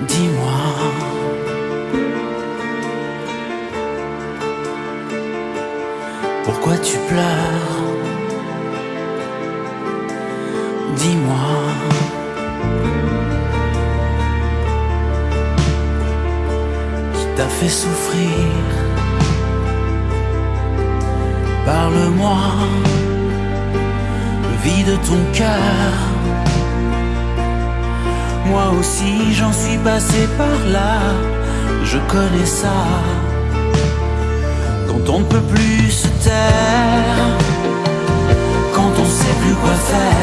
Dis-moi. Pourquoi tu pleures? Dis-moi. Qui t'a fait souffrir? Parle-moi. Vide ton cœur. Moi aussi j'en suis passé par là. Je connais ça quand on ne peut plus se taire, quand on sait plus quoi faire,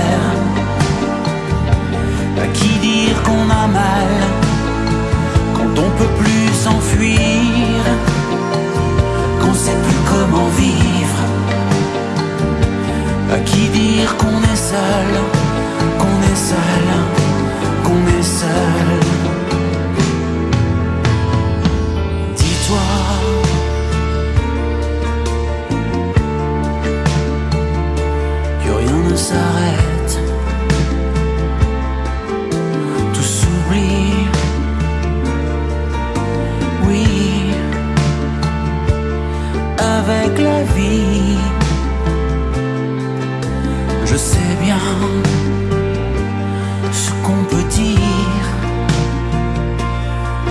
la vie, je sais bien ce qu'on peut dire.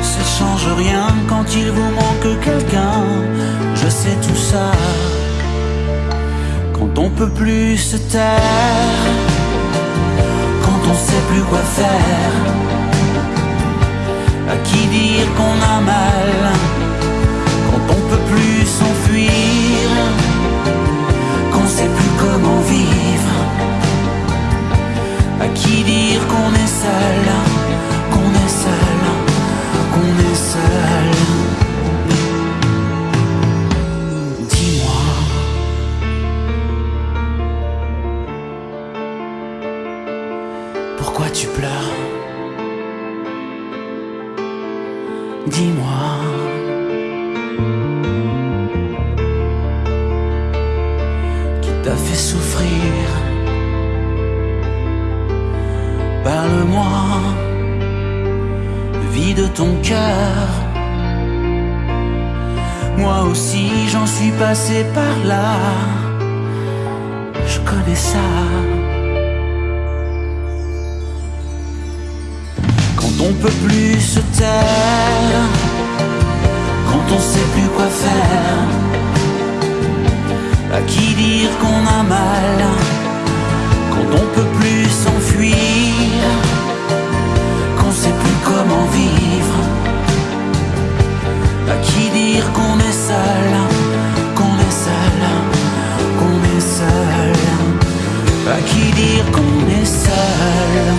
Ça change rien quand il vous manque quelqu'un. Je sais tout ça. Quand on peut plus se taire, quand on sait plus quoi faire, à qui dire qu'on a mal, quand on peut plus s'enfuir, qui dire qu'on est seul, qu'on est seul, qu'on est seul. Dis-moi. Pourquoi tu pleures? Dis-moi. Qui t'a fait souffrir? Parle-moi. Vide ton cœur. Moi aussi j'en suis passé par là. Je connais ça. Quand on peut plus se taire, quand on sait plus quoi faire, à qui dire qu'on a mal, à qui dire qu'on est seul.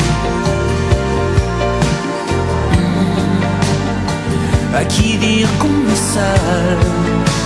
À qui dire qu'on est seul